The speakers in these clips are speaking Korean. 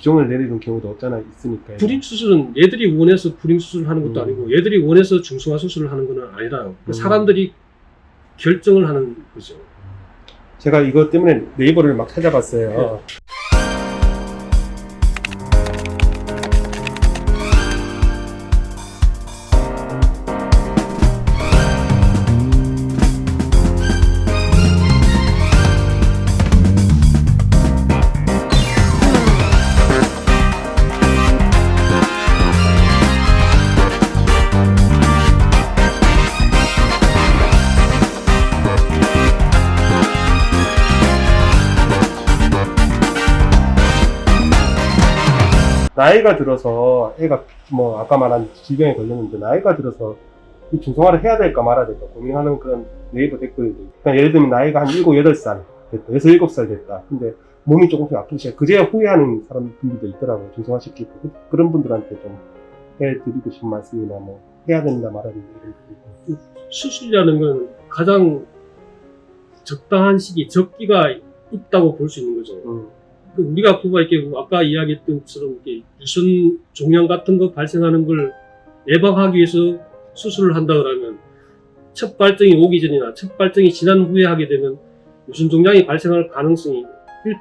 비중을 내리는 경우도 없잖아 있으니까. 불임 수술은 얘들이 원해서 불임 수술을 하는 것도 음. 아니고 얘들이 원해서 중성화 수술을 하는 건 아니라요. 음. 사람들이 결정을 하는 거죠. 제가 이것 때문에 네이버를 막 찾아봤어요. 나이가 들어서 애가 뭐 아까 말한 질병에 걸렸는데 나이가 들어서 이 중성화를 해야 될까 말아야 될까 고민하는 그런 네이버 있고 그냥 예를 들면 나이가 한 7, 8살 됐다 6, 7살 됐다. 근데 몸이 조금씩 아프기 시작 그제야 후회하는 사람들도 있더라고요. 중성화 시키고. 그- 그런 분들한테 좀 해드리고 싶은 말씀이나 뭐 해야 된다 말아야 된다 이런 거 있고. 수술이라는 건 가장 적당한 시기, 적기가 있다고 볼 수 있는 거죠. 음, 그 우리가 보고 이렇게 아까 이야기했던 것처럼 이렇게 유선 종양 같은 거 발생하는 걸 예방하기 위해서 수술을 한다 그러면 첫 발정이 오기 전이나 첫 발정이 지난 후에 하게 되면 유선 종양이 발생할 가능성이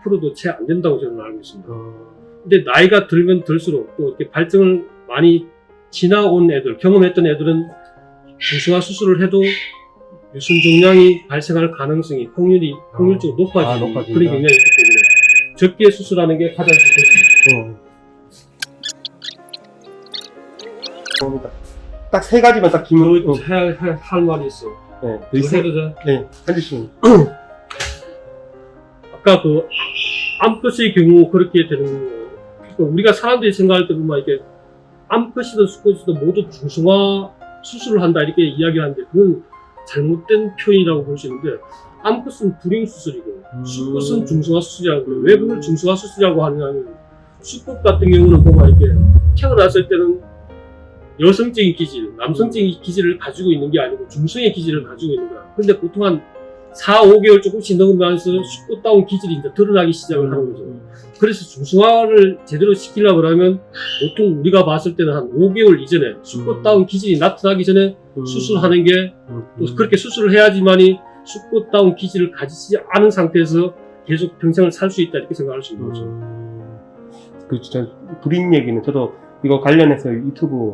1%도 채 안 된다고 저는 알고 있습니다. 어, 근데 나이가 들면 들수록 또 이렇게 발정을 많이 지나온 애들, 경험했던 애들은 중성화 수술을 해도 유선 종양이 발생할 가능성이 확률이 확률적으로 높아지는 아, 높아진다. 그런 경향이 있기 때문에 적게 수술하는 게 가장 좋겠습니다. 어. 딱세 가지만 딱 기면 그 할, 할, 할 말이 있어. 네, 그 세, 해도자 네, 한주씩 아까 그 암컷의 경우 그렇게 되는 거. 그러니까 우리가 사람들이 생각할 때 보면 이렇게 암컷이든 수컷이든 모두 중성화 수술을 한다 이렇게 이야기를 하는데 그건 잘못된 표현이라고 볼 수 있는데 암컷은 불임 수술이고 음. 수컷은 중성화 수술이라고 그래요. 왜 그걸 중성화 수술이라고 하냐면 수컷 같은 경우는 보면 이렇게 태어 났을 때는 여성적인 기질, 남성적인 기질을 가지고 있는 게 아니고 중성의 기질을 가지고 있는 거야. 근데 보통 한 4, 5개월 조금씩 넘으면서 수컷다운 기질이 이제 드러나기 시작을 하는 거죠. 그래서 중성화를 제대로 시키려고 그러면 보통 우리가 봤을 때는 한 5개월 이전에 수컷다운 기질이 나타나기 전에 수술하는 게 또 그렇게 수술을 해야지만이 수컷다운 기질을 가지지 않은 상태에서 계속 평생을 살 수 있다 이렇게 생각할 수 있는 거죠. 음, 그 진짜 불임 얘기는 저도 이거 관련해서 유튜브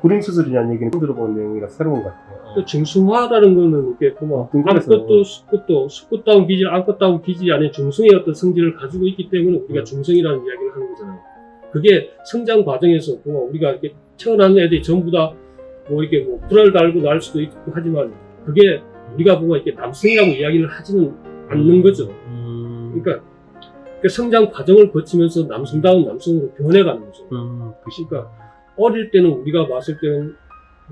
불임 수술이라는 얘기는 들어본 내용이라 새로운 것 같아요. 그 중성화라는 거는 이게 그뭐 궁금해서. 암컷도 수컷도 수컷다운 기질, 암컷다운 기질이 아닌 중성의 어떤 성질을 가지고 있기 때문에 우리가 음. 중성이라는 이야기를 하는 거잖아요. 그게 성장 과정에서 뭐 우리가 이렇게 태어난 애들이 전부 다 뭐 이렇게 뭐 불알 달고 날 수도 있고 하지만 그게 우리가 보면 이렇게 남성이라고 이야기를 하지는 않는 거죠. 음, 그러니까 그 성장 과정을 거치면서 남성다운 남성으로 변해가는 거죠. 음, 그 시- 그러니까 어릴 때는 우리가 봤을 때는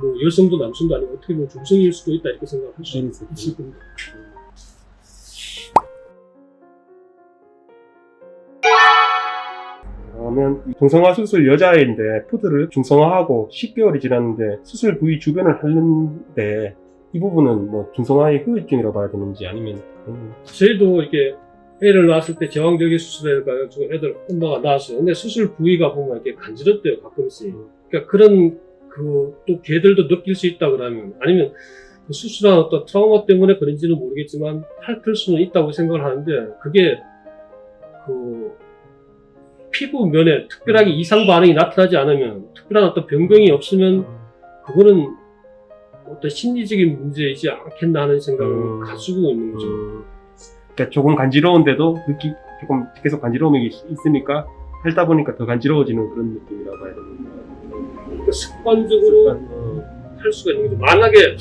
뭐 여성도 남성도 아니고 어떻게 보면 중성일 수도 있다 이렇게 생각할 수 있을 겁니다. 그러면 이 중성화 수술 여자애인데 푸드를 중성화하고 10개월이 지났는데 수술 부위 주변을 하는데 이 부분은 뭐 중성화의 후유증이라고 봐야 되는지 아니면 음, 저희도 이렇게 애를 낳았을 때 제왕절개 수술을 해가지고 애들 엄마가 낳았어요. 근데 수술 부위가 보면 이렇게 간지럽대요 가끔씩. 그러니까 그런 그 또 개들도 느낄 수 있다 그러면 아니면 그 수술한 어떤 트라우마 때문에 그런지는 모르겠지만 핥을 수는 있다고 생각을 하는데 그게 그 피부 면에 특별하게 이상 반응이 나타나지 않으면 특별한 어떤 변경이 없으면 그거는 어떤 심리적인 문제이지 않겠나 하는 생각을 음. 가지고 있는 거죠. 음, 그러니까 조금 간지러운데도 느끼 조금 계속 간지러움이 있- 있으니까 핥다 보니까 더 간지러워지는 그런 느낌이라고 봐야 됩니다. 그러니까 습관적으로 어, 할 수가 있는 거죠. 만약에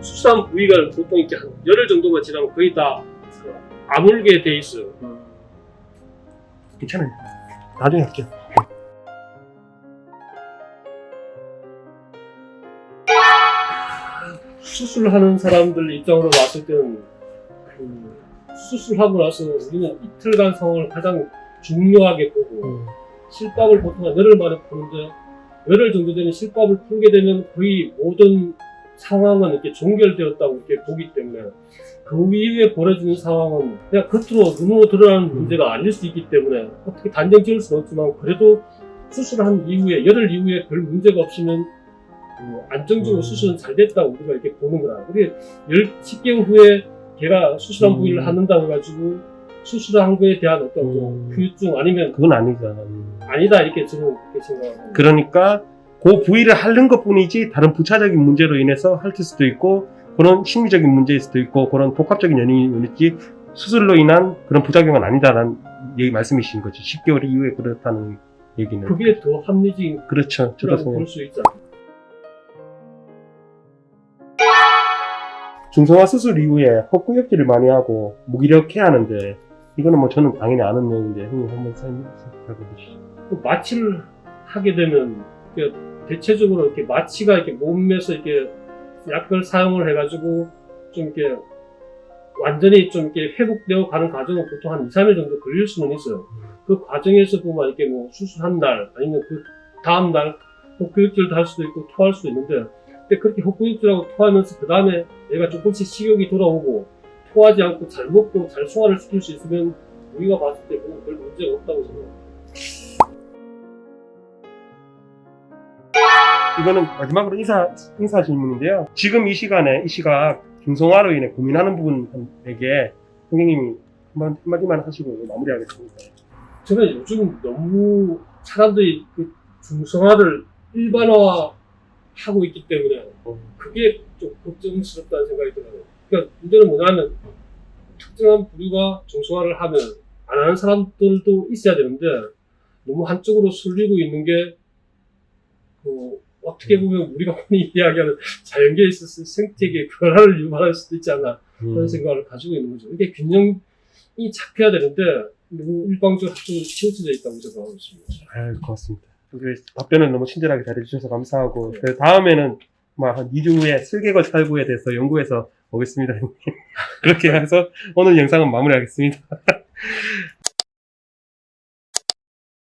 수술한 부위가 보통 이렇게 한 열흘 정도만 지나면 거의 다그 아물게 돼 있어요. 음. 괜찮아요. 나중에 할게요. 수술하는 사람들 입장으로 봤을 때는 그 수술하고 나서 우리는 이틀간 상황을 가장 중요하게 보고 음. 실밥을 보통 한 열흘 만에 푸는데 열흘 정도 되는 실밥을 풀게 되면 거의 모든 상황은 이렇게 종결되었다고 이렇게 보기 때문에 그 이후에 벌어지는 상황은 그냥 겉으로 눈으로 드러나는 문제가 아닐 수 있기 때문에 어떻게 단정 지을 수는 없지만 그래도 수술한 이후에 열흘 이후에 별 문제가 없으면 뭐 안정적으로 음. 수술은 잘 됐다고 우리가 이렇게 보는 거라. 우리 열 10개월 후에 걔가 수술한 음. 부위를 한다고 해가지고 수술한 거에 대한 어떤 음. 그 후유증 아니면 그건 아니잖아. 음. 아니다 이렇게 저는 그렇게 생각합니다. 그러니까 그 부위를 핥는 것 뿐이지 다른 부차적인 문제로 인해서 핥을 수도 있고 그런 심리적인 문제일 수도 있고 그런 복합적인 연인이 있지 수술로 인한 그런 부작용은 아니다라는 얘기 말씀이신 거죠. 10개월 이후에 그렇다는 얘기는. 그게 더 합리적인 그렇죠. 저도 생각. 볼수않 중성화 수술 이후에 헛구역질을 많이 하고 무기력해 하는데 이거는 뭐 저는 당연히 아는 내용인데 형님 한번 주시죠. 그 마취를 하게 되면 그 대체적으로 이렇게 마취가 이렇게 몸에서 이렇게 약을 사용을 해가지고 좀 이렇게 완전히 좀 이렇게 회복되어 가는 과정은 보통 한 2, 3일 정도 걸릴 수는 있어요. 그 과정에서 보면 이렇게 뭐 수술한 날 아니면 그 다음 날 헛구역질도 할 수도 있고 토할 수도 있는데 근데 그렇게 헛구역질하고 토하면서 그 다음에 얘가 조금씩 식욕이 돌아오고 토하지 않고 잘 먹고 잘 소화를 시킬 수 있으면 우리가 봤을 때 그건 별 문제가 없다고 생각합니다. 이거는 마지막으로 인사, 인사 질문인데요. 지금 이 시간에, 이 시각, 중성화로 인해 고민하는 부분에게 선생님이 한마- 한마디만 하시고 마무리하겠습니다. 저는 요즘 너무 사람들이 그 중성화를 일반화 하고 있기 때문에 그게 좀 걱정스럽다는 생각이 들어요. 그러니까 문제는 뭐냐면 특정한 부류가 중성화를 하면 안 하는 사람들도 있어야 되는데 너무 한쪽으로 쏠리고 있는 게 그, 어떻게 보면 우리가 흔히 이야기하는 자연계에 있어서 생태계 변화를 유발할 수도 있지 않나 그런 음. 생각을 가지고 있는 거죠. 이게 균형이 잡혀야 되는데 너무 일방적으로 한쪽으로 치우쳐져 있다고 생각하고 있습니다. 아유, 고맙습니다. 답변을 너무 친절하게 잘해주셔서 감사하고, 그 다음에는 막한 2주 후에 슬개골 탈구에 대해서 연구해서 오겠습니다. 형님. 그렇게 해서 오늘 영상은 마무리하겠습니다.